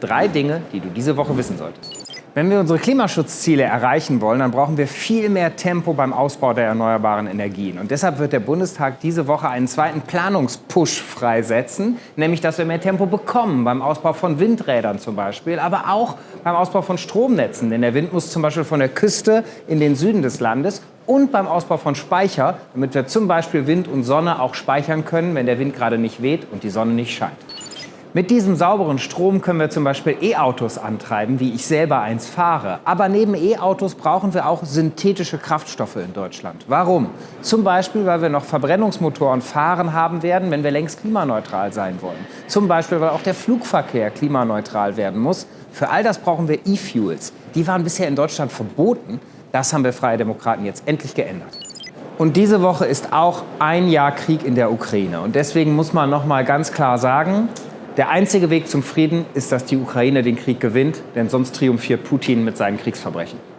Drei Dinge, die du diese Woche wissen solltest. Wenn wir unsere Klimaschutzziele erreichen wollen, dann brauchen wir viel mehr Tempo beim Ausbau der erneuerbaren Energien. Und deshalb wird der Bundestag diese Woche einen zweiten Planungspush freisetzen, nämlich dass wir mehr Tempo bekommen beim Ausbau von Windrädern zum Beispiel, aber auch beim Ausbau von Stromnetzen. Denn der Wind muss zum Beispiel von der Küste in den Süden des Landes und beim Ausbau von Speicher, damit wir zum Beispiel Wind und Sonne auch speichern können, wenn der Wind gerade nicht weht und die Sonne nicht scheint. Mit diesem sauberen Strom können wir zum Beispiel E-Autos antreiben, wie ich selber eins fahre. Aber neben E-Autos brauchen wir auch synthetische Kraftstoffe in Deutschland. Warum? Zum Beispiel, weil wir noch Verbrennungsmotoren fahren haben werden, wenn wir längst klimaneutral sein wollen. Zum Beispiel, weil auch der Flugverkehr klimaneutral werden muss. Für all das brauchen wir E-Fuels. Die waren bisher in Deutschland verboten. Das haben wir Freie Demokraten jetzt endlich geändert. Und diese Woche ist auch ein Jahr Krieg in der Ukraine. Und deswegen muss man noch mal ganz klar sagen, der einzige Weg zum Frieden ist, dass die Ukraine den Krieg gewinnt, denn sonst triumphiert Putin mit seinen Kriegsverbrechen.